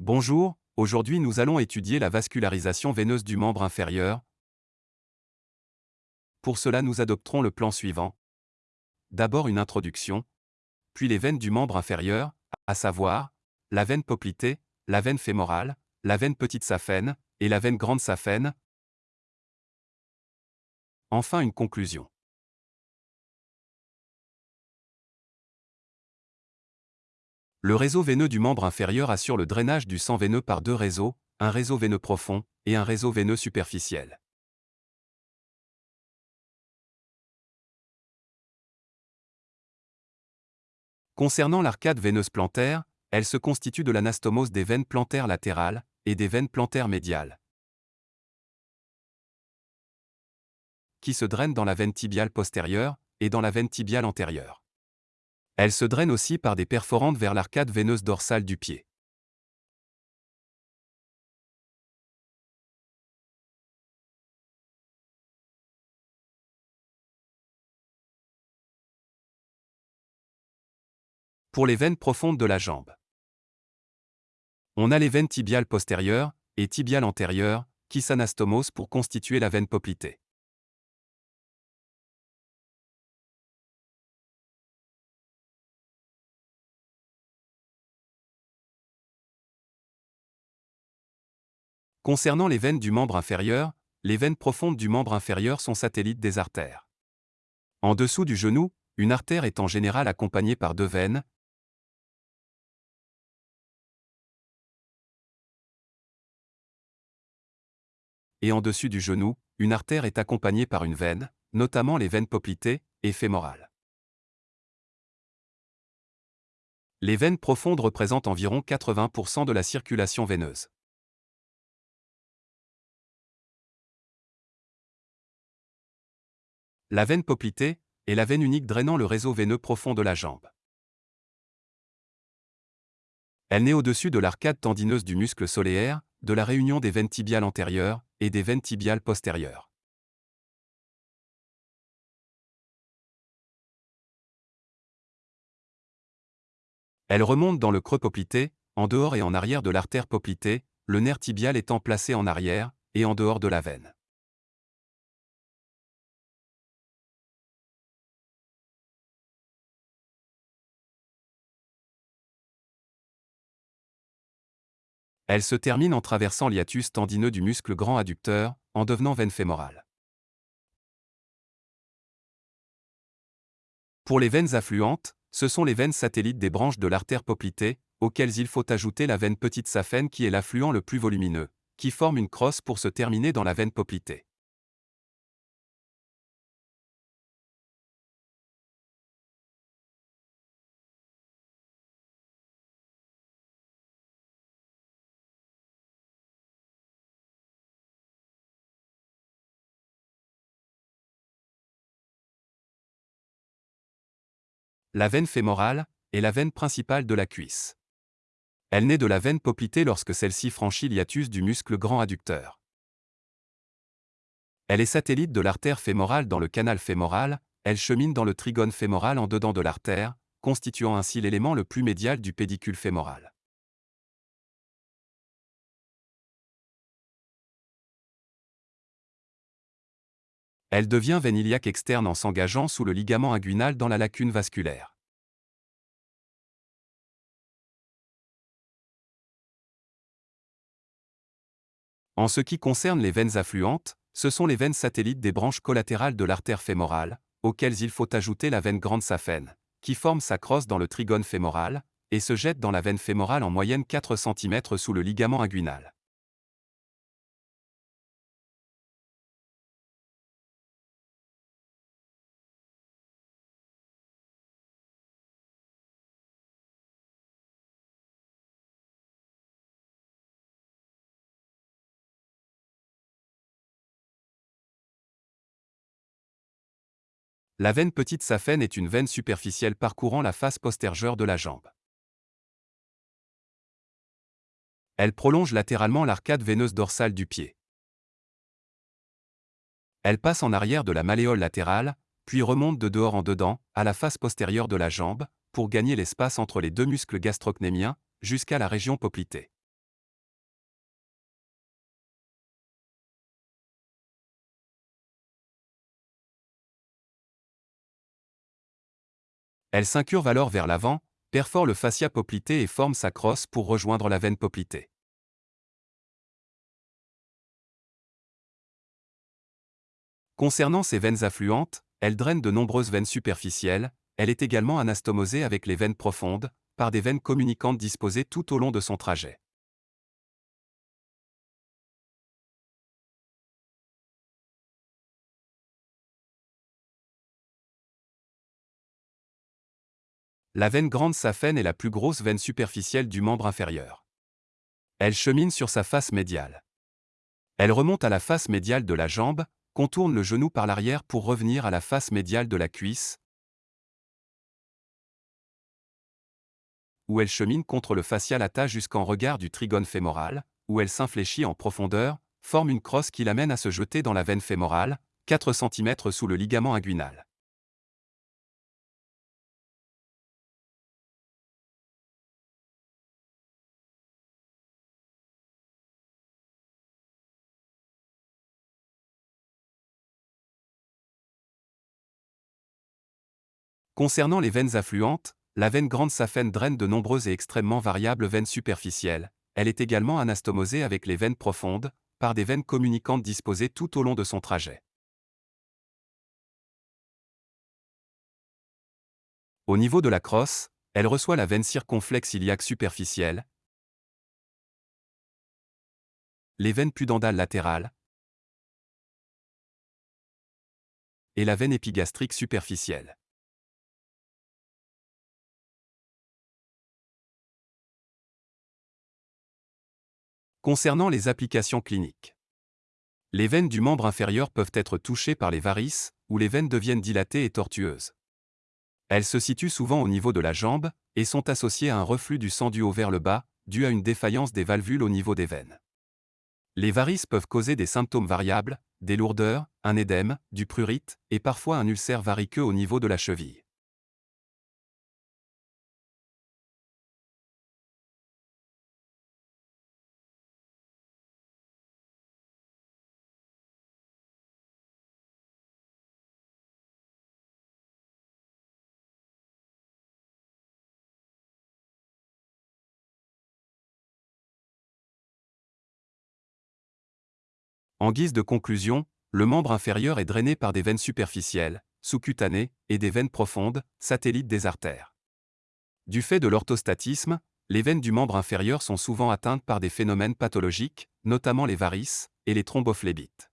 Bonjour, aujourd'hui nous allons étudier la vascularisation veineuse du membre inférieur. Pour cela nous adopterons le plan suivant. D'abord une introduction, puis les veines du membre inférieur, à savoir, la veine poplitée, la veine fémorale, la veine petite saphène, et la veine grande saphène. Enfin une conclusion. Le réseau veineux du membre inférieur assure le drainage du sang veineux par deux réseaux, un réseau veineux profond et un réseau veineux superficiel. Concernant l'arcade veineuse plantaire, elle se constitue de l'anastomose des veines plantaires latérales et des veines plantaires médiales, qui se drainent dans la veine tibiale postérieure et dans la veine tibiale antérieure. Elle se draine aussi par des perforantes vers l'arcade veineuse dorsale du pied. Pour les veines profondes de la jambe. On a les veines tibiales postérieures et tibiales antérieures, qui s'anastomosent pour constituer la veine poplitée. Concernant les veines du membre inférieur, les veines profondes du membre inférieur sont satellites des artères. En dessous du genou, une artère est en général accompagnée par deux veines, et en dessus du genou, une artère est accompagnée par une veine, notamment les veines poplitées et fémorales. Les veines profondes représentent environ 80% de la circulation veineuse. La veine poplitée est la veine unique drainant le réseau veineux profond de la jambe. Elle naît au-dessus de l'arcade tendineuse du muscle solaire, de la réunion des veines tibiales antérieures et des veines tibiales postérieures. Elle remonte dans le creux poplité, en dehors et en arrière de l'artère poplitée, le nerf tibial étant placé en arrière et en dehors de la veine. Elle se termine en traversant l'hiatus tendineux du muscle grand adducteur, en devenant veine fémorale. Pour les veines affluentes, ce sont les veines satellites des branches de l'artère poplitée, auxquelles il faut ajouter la veine petite saphène qui est l'affluent le plus volumineux, qui forme une crosse pour se terminer dans la veine poplitée. La veine fémorale est la veine principale de la cuisse. Elle naît de la veine poplitée lorsque celle-ci franchit l'hiatus du muscle grand adducteur. Elle est satellite de l'artère fémorale dans le canal fémoral, elle chemine dans le trigone fémoral en dedans de l'artère, constituant ainsi l'élément le plus médial du pédicule fémoral. Elle devient veine iliaque externe en s'engageant sous le ligament inguinal dans la lacune vasculaire. En ce qui concerne les veines affluentes, ce sont les veines satellites des branches collatérales de l'artère fémorale, auxquelles il faut ajouter la veine grande saphène, qui forme sa crosse dans le trigone fémoral, et se jette dans la veine fémorale en moyenne 4 cm sous le ligament inguinal. La veine petite saphène est une veine superficielle parcourant la face postérieure de la jambe. Elle prolonge latéralement l'arcade veineuse dorsale du pied. Elle passe en arrière de la malléole latérale, puis remonte de dehors en dedans, à la face postérieure de la jambe, pour gagner l'espace entre les deux muscles gastrocnémiens, jusqu'à la région poplitée. Elle s'incurve alors vers l'avant, perfore le fascia poplité et forme sa crosse pour rejoindre la veine poplitée. Concernant ces veines affluentes, elle draine de nombreuses veines superficielles, elle est également anastomosée avec les veines profondes, par des veines communicantes disposées tout au long de son trajet. La veine grande saphène est la plus grosse veine superficielle du membre inférieur. Elle chemine sur sa face médiale. Elle remonte à la face médiale de la jambe, contourne le genou par l'arrière pour revenir à la face médiale de la cuisse, où elle chemine contre le fascia lata jusqu'en regard du trigone fémoral, où elle s'infléchit en profondeur, forme une crosse qui l'amène à se jeter dans la veine fémorale, 4 cm sous le ligament inguinal. Concernant les veines affluentes, la veine grande saphène draine de nombreuses et extrêmement variables veines superficielles. Elle est également anastomosée avec les veines profondes, par des veines communicantes disposées tout au long de son trajet. Au niveau de la crosse, elle reçoit la veine circonflexe iliaque superficielle, les veines pudendales latérales et la veine épigastrique superficielle. Concernant les applications cliniques. Les veines du membre inférieur peuvent être touchées par les varices, où les veines deviennent dilatées et tortueuses. Elles se situent souvent au niveau de la jambe, et sont associées à un reflux du sang du haut vers le bas, dû à une défaillance des valvules au niveau des veines. Les varices peuvent causer des symptômes variables, des lourdeurs, un édème, du prurite, et parfois un ulcère variqueux au niveau de la cheville. En guise de conclusion, le membre inférieur est drainé par des veines superficielles, sous-cutanées, et des veines profondes, satellites des artères. Du fait de l'orthostatisme, les veines du membre inférieur sont souvent atteintes par des phénomènes pathologiques, notamment les varices et les thrombophllébites.